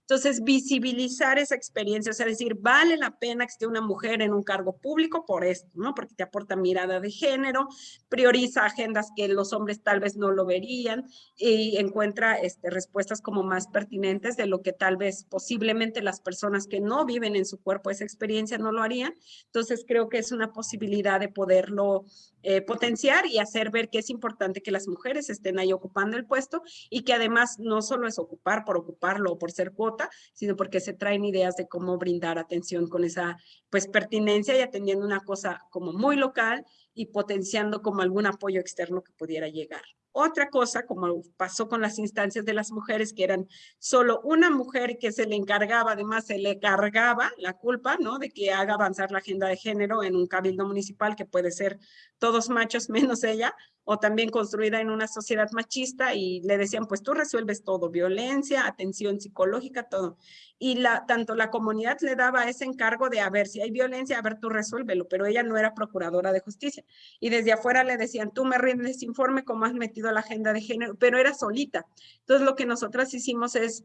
Entonces, visibilizar esa experiencia, o sea, decir, vale la pena que esté una mujer en un cargo público por esto, ¿no? Porque te aporta mirada de género, prioriza agendas que los hombres tal vez no lo verían y encuentra este, respuestas como más pertinentes de lo que tal vez posiblemente las personas que no viven en su cuerpo esa experiencia no lo harían. Entonces, creo que es una posibilidad de poderlo eh, potenciar y hacer ver que es importante que las mujeres estén ahí ocupando el puesto y que además no solo es ocupar por ocuparlo o por ser cuota, sino porque se traen ideas de cómo brindar atención con esa pues pertinencia y atendiendo una cosa como muy local y potenciando como algún apoyo externo que pudiera llegar. Otra cosa, como pasó con las instancias de las mujeres, que eran solo una mujer que se le encargaba, además se le cargaba la culpa, ¿no? De que haga avanzar la agenda de género en un cabildo municipal que puede ser todos machos menos ella, o también construida en una sociedad machista y le decían, pues tú resuelves todo, violencia, atención psicológica, todo. Y la, tanto la comunidad le daba ese encargo de, a ver, si hay violencia, a ver, tú resuélvelo, pero ella no era procuradora de justicia. Y desde afuera le decían, tú me rindes informe cómo has metido la agenda de género, pero era solita. Entonces lo que nosotras hicimos es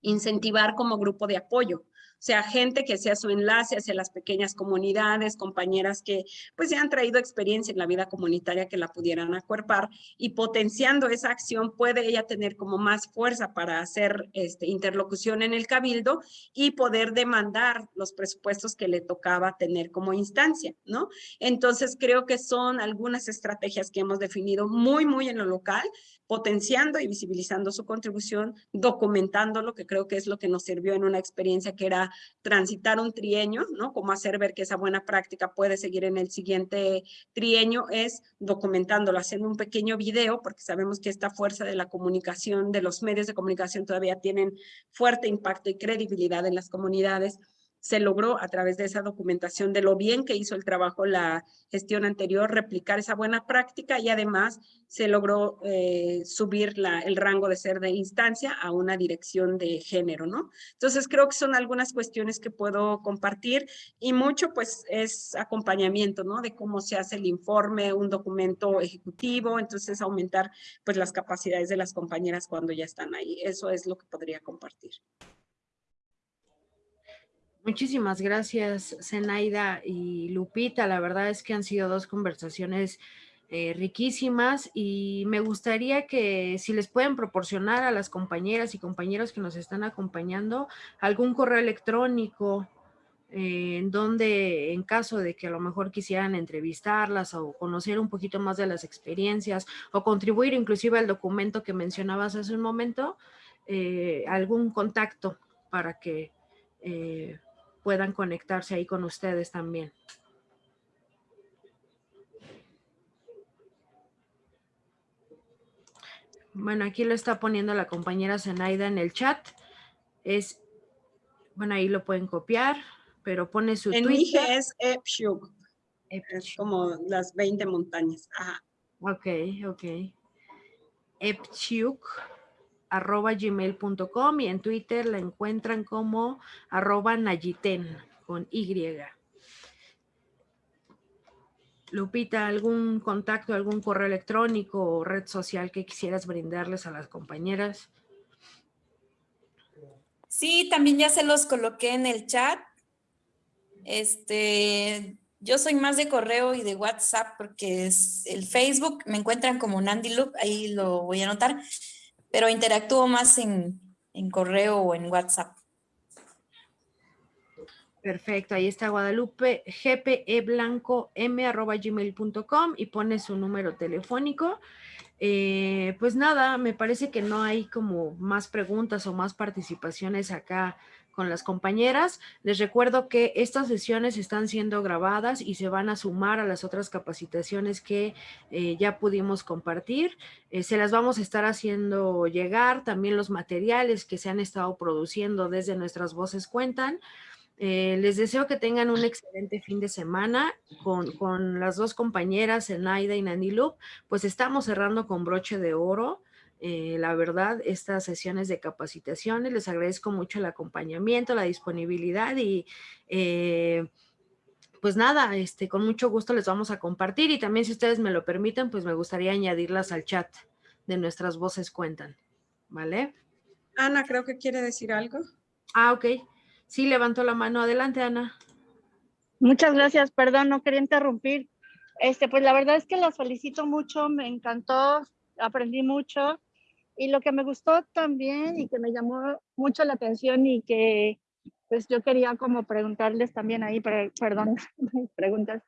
incentivar como grupo de apoyo sea gente que sea su enlace hacia las pequeñas comunidades, compañeras que pues ya han traído experiencia en la vida comunitaria que la pudieran acuerpar y potenciando esa acción puede ella tener como más fuerza para hacer este, interlocución en el cabildo y poder demandar los presupuestos que le tocaba tener como instancia, ¿no? Entonces creo que son algunas estrategias que hemos definido muy, muy en lo local, potenciando y visibilizando su contribución, documentando lo que creo que es lo que nos sirvió en una experiencia que era transitar un trienio, ¿no? Como hacer ver que esa buena práctica puede seguir en el siguiente trienio es documentándolo, haciendo un pequeño video, porque sabemos que esta fuerza de la comunicación, de los medios de comunicación todavía tienen fuerte impacto y credibilidad en las comunidades se logró a través de esa documentación de lo bien que hizo el trabajo la gestión anterior, replicar esa buena práctica y además se logró eh, subir la, el rango de ser de instancia a una dirección de género, ¿no? Entonces creo que son algunas cuestiones que puedo compartir y mucho pues es acompañamiento, ¿no? De cómo se hace el informe, un documento ejecutivo, entonces aumentar pues las capacidades de las compañeras cuando ya están ahí. Eso es lo que podría compartir. Muchísimas gracias, Zenaida y Lupita. La verdad es que han sido dos conversaciones eh, riquísimas y me gustaría que si les pueden proporcionar a las compañeras y compañeros que nos están acompañando algún correo electrónico eh, en donde en caso de que a lo mejor quisieran entrevistarlas o conocer un poquito más de las experiencias o contribuir inclusive al documento que mencionabas hace un momento, eh, algún contacto para que puedan conectarse ahí con ustedes también. Bueno, aquí lo está poniendo la compañera Zenaida en el chat. Es, bueno, ahí lo pueden copiar, pero pone su en Twitter. es Epshuk. Es como las 20 montañas. Ajá. Ok, ok. Epchuk arroba gmail.com y en Twitter la encuentran como arroba Nayiten con Y. Lupita, ¿algún contacto, algún correo electrónico o red social que quisieras brindarles a las compañeras? Sí, también ya se los coloqué en el chat. Este, yo soy más de correo y de WhatsApp porque es el Facebook, me encuentran como Nandy Loop, ahí lo voy a anotar pero interactúo más en, correo o en WhatsApp. Perfecto, ahí está Guadalupe, gmail.com y pone su número telefónico. Eh, pues nada, me parece que no hay como más preguntas o más participaciones acá con las compañeras. Les recuerdo que estas sesiones están siendo grabadas y se van a sumar a las otras capacitaciones que eh, ya pudimos compartir. Eh, se las vamos a estar haciendo llegar, también los materiales que se han estado produciendo desde nuestras voces cuentan. Eh, les deseo que tengan un excelente fin de semana con, con las dos compañeras, Enaida y Nanilup. Pues estamos cerrando con broche de oro. Eh, la verdad, estas sesiones de capacitaciones. Les agradezco mucho el acompañamiento, la disponibilidad y eh, pues nada, este, con mucho gusto les vamos a compartir y también si ustedes me lo permiten, pues me gustaría añadirlas al chat de nuestras voces cuentan, ¿vale? Ana, creo que quiere decir algo. Ah, ok. Sí, levantó la mano. Adelante, Ana. Muchas gracias, perdón, no quería interrumpir. Este, pues la verdad es que las felicito mucho, me encantó, aprendí mucho y lo que me gustó también y que me llamó mucho la atención y que pues yo quería como preguntarles también ahí, perdón, preguntas,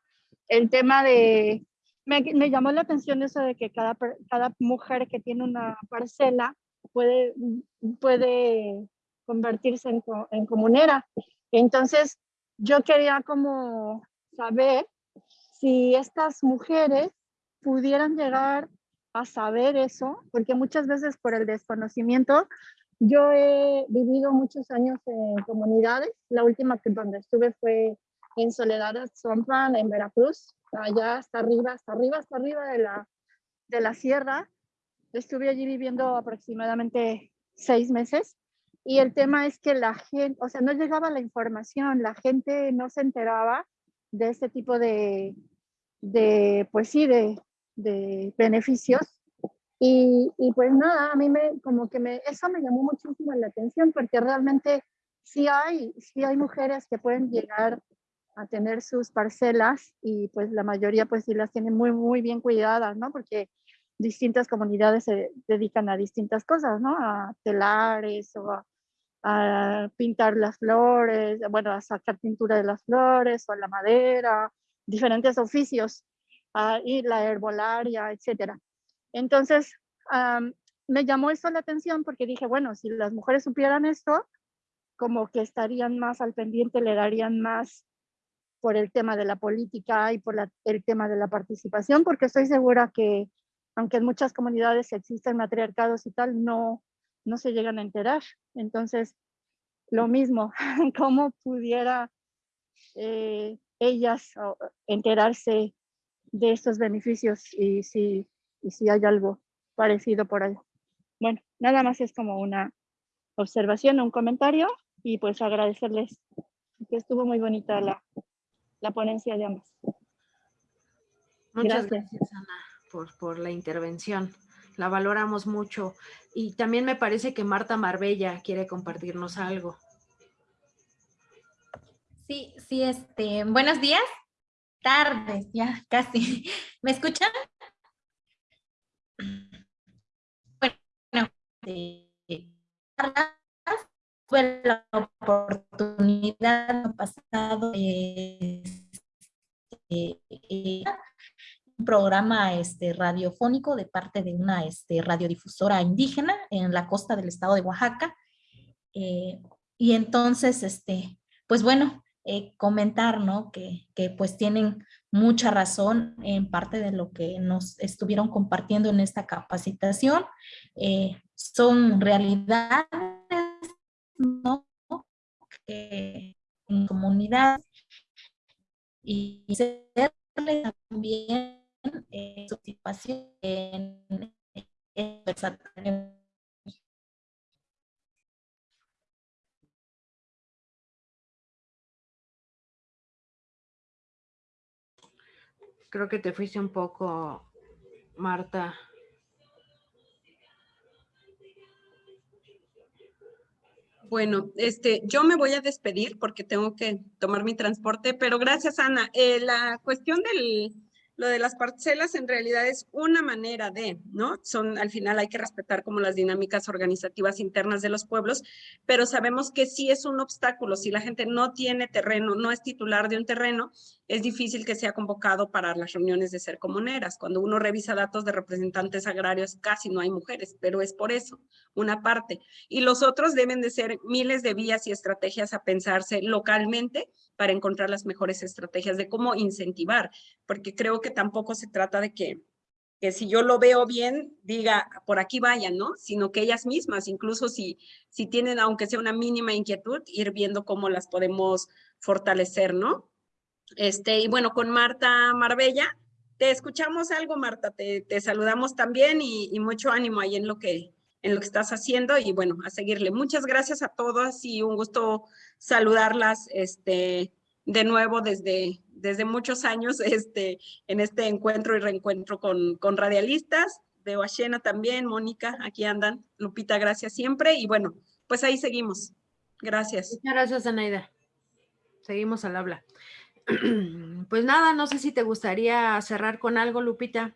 el tema de, me, me, llamó la atención eso de que cada, cada mujer que tiene una parcela puede, puede convertirse en, en comunera. Entonces, yo quería como saber si estas mujeres pudieran llegar a saber eso, porque muchas veces por el desconocimiento yo he vivido muchos años en comunidades. La última que donde estuve fue en Soledad Zomplan, en Veracruz, allá hasta arriba, hasta arriba, hasta arriba de la, de la sierra. Estuve allí viviendo aproximadamente seis meses. Y el tema es que la gente, o sea, no llegaba la información, la gente no se enteraba de este tipo de, de pues sí, de, de beneficios y, y, pues nada, a mí me, como que me, eso me llamó muchísimo la atención porque realmente sí hay, sí hay mujeres que pueden llegar a tener sus parcelas y pues la mayoría pues sí las tienen muy, muy bien cuidadas, ¿no? Porque distintas comunidades se dedican a distintas cosas, ¿no? A telares o a, a pintar las flores, bueno, a sacar pintura de las flores o a la madera, diferentes oficios, a, y la herbolaria, etcétera. Entonces, me llamó esto la atención porque dije, bueno, si las mujeres supieran esto, como que estarían más al pendiente, le darían más por el tema de la política y por el tema de la participación, porque estoy segura que aunque en muchas comunidades existen matriarcados y tal, no, no se llegan a enterar. Entonces, lo mismo, ¿cómo pudiera eh, ellas enterarse de estos beneficios y si y si hay algo parecido por ahí. Bueno, nada más es como una observación, un comentario y pues agradecerles que estuvo muy bonita la, la ponencia de ambas. Muchas gracias, Ana, por, por la intervención. La valoramos mucho. Y también me parece que Marta Marbella quiere compartirnos algo. Sí, sí, este, buenos días, tardes, ya casi. ¿Me escuchan? Bueno, fue la oportunidad pasado un programa este, radiofónico de parte de una este, radiodifusora indígena en la costa del estado de Oaxaca. Eh, y entonces, este, pues bueno, eh, comentar, ¿no? Que, que, pues tienen mucha razón en parte de lo que nos estuvieron compartiendo en esta capacitación. Eh, son realidades. Que en comunidad y serle también eh, participación en, en, en Creo que te fuiste un poco, Marta. Bueno, este, yo me voy a despedir porque tengo que tomar mi transporte, pero gracias, Ana. Eh, la cuestión del, lo de las parcelas en realidad es una manera de, ¿no? Son, al final hay que respetar como las dinámicas organizativas internas de los pueblos, pero sabemos que sí es un obstáculo. Si la gente no tiene terreno, no es titular de un terreno, es difícil que sea convocado para las reuniones de ser comuneras. Cuando uno revisa datos de representantes agrarios, casi no hay mujeres, pero es por eso, una parte. Y los otros deben de ser miles de vías y estrategias a pensarse localmente para encontrar las mejores estrategias de cómo incentivar, porque creo que tampoco se trata de que, que si yo lo veo bien, diga, por aquí vayan, ¿no? Sino que ellas mismas, incluso si, si tienen, aunque sea una mínima inquietud, ir viendo cómo las podemos fortalecer, ¿no? Este, y bueno, con Marta Marbella, te escuchamos algo, Marta, te, te saludamos también y, y mucho ánimo ahí en lo que, en lo que estás haciendo y bueno, a seguirle. Muchas gracias a todas y un gusto saludarlas este, de nuevo desde, desde muchos años este, en este encuentro y reencuentro con, con radialistas. Veo a Shena también, Mónica, aquí andan. Lupita, gracias siempre. Y bueno, pues ahí seguimos. Gracias. Muchas gracias, Anaida. Seguimos al habla. Pues nada, no sé si te gustaría cerrar con algo, Lupita.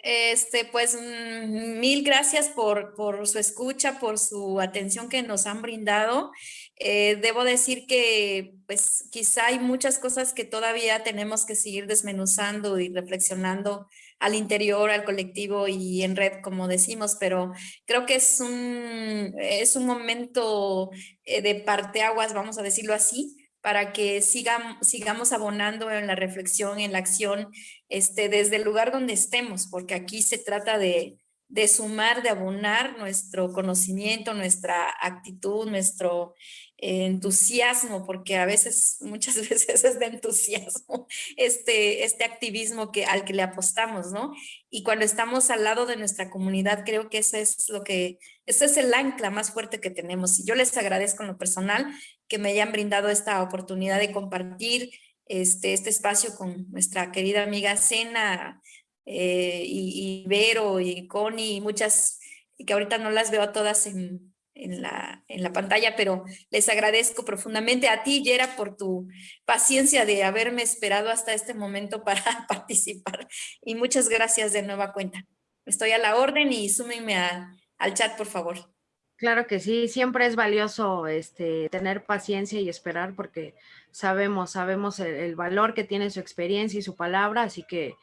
Este, pues mm, mil gracias por, por, su escucha, por su atención que nos han brindado. Eh, debo decir que pues quizá hay muchas cosas que todavía tenemos que seguir desmenuzando y reflexionando al interior, al colectivo y en red, como decimos, pero creo que es un, es un momento eh, de parteaguas, vamos a decirlo así, para que sigamos, sigamos abonando en la reflexión, en la acción, este, desde el lugar donde estemos, porque aquí se trata de, de sumar, de abonar nuestro conocimiento, nuestra actitud, nuestro entusiasmo, porque a veces, muchas veces es de entusiasmo, este, este activismo que, al que le apostamos, ¿no? Y cuando estamos al lado de nuestra comunidad, creo que ese es lo que, ese es el ancla más fuerte que tenemos. Y yo les agradezco en lo personal que me hayan brindado esta oportunidad de compartir este, este espacio con nuestra querida amiga Sena eh, y, y, Vero y Connie y muchas, que ahorita no las veo a todas en, en la, en la pantalla, pero les agradezco profundamente a ti, Yera, por tu paciencia de haberme esperado hasta este momento para participar. Y muchas gracias de nueva cuenta. Estoy a la orden y súmenme a, al chat, por favor. Claro que sí, siempre es valioso este, tener paciencia y esperar porque sabemos, sabemos el, el, valor que tiene su experiencia y su palabra, así que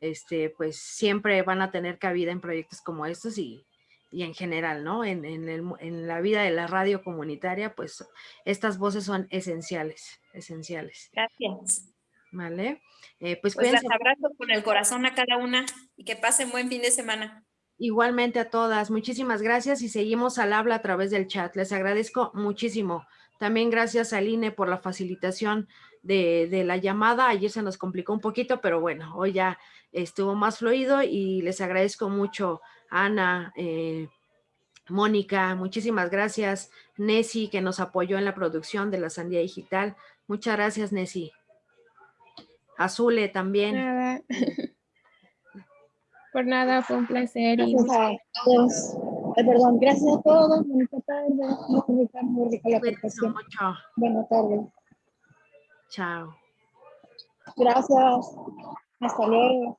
este, pues siempre van a tener cabida en proyectos como estos y, y en general, ¿no? En, en, el, en, la vida de la radio comunitaria, pues estas voces son esenciales, esenciales. Gracias. Vale. Eh, pues, pues las abrazo con el corazón a cada una y que pasen buen fin de semana. Igualmente a todas, muchísimas gracias y seguimos al habla a través del chat. Les agradezco muchísimo. También gracias a INE por la facilitación de, de, la llamada. Ayer se nos complicó un poquito, pero bueno, hoy ya estuvo más fluido y les agradezco mucho Ana, eh, Mónica, muchísimas gracias. Nessie, que nos apoyó en la producción de la Sandía Digital. Muchas gracias, Nessie. Azule también. Nada. Por nada, fue un placer. Gracias a todos. Eh, perdón, gracias a todos. Buenas tardes. Muy rica, muy rica la. Buenas tardes. Chao. Gracias. Hasta luego.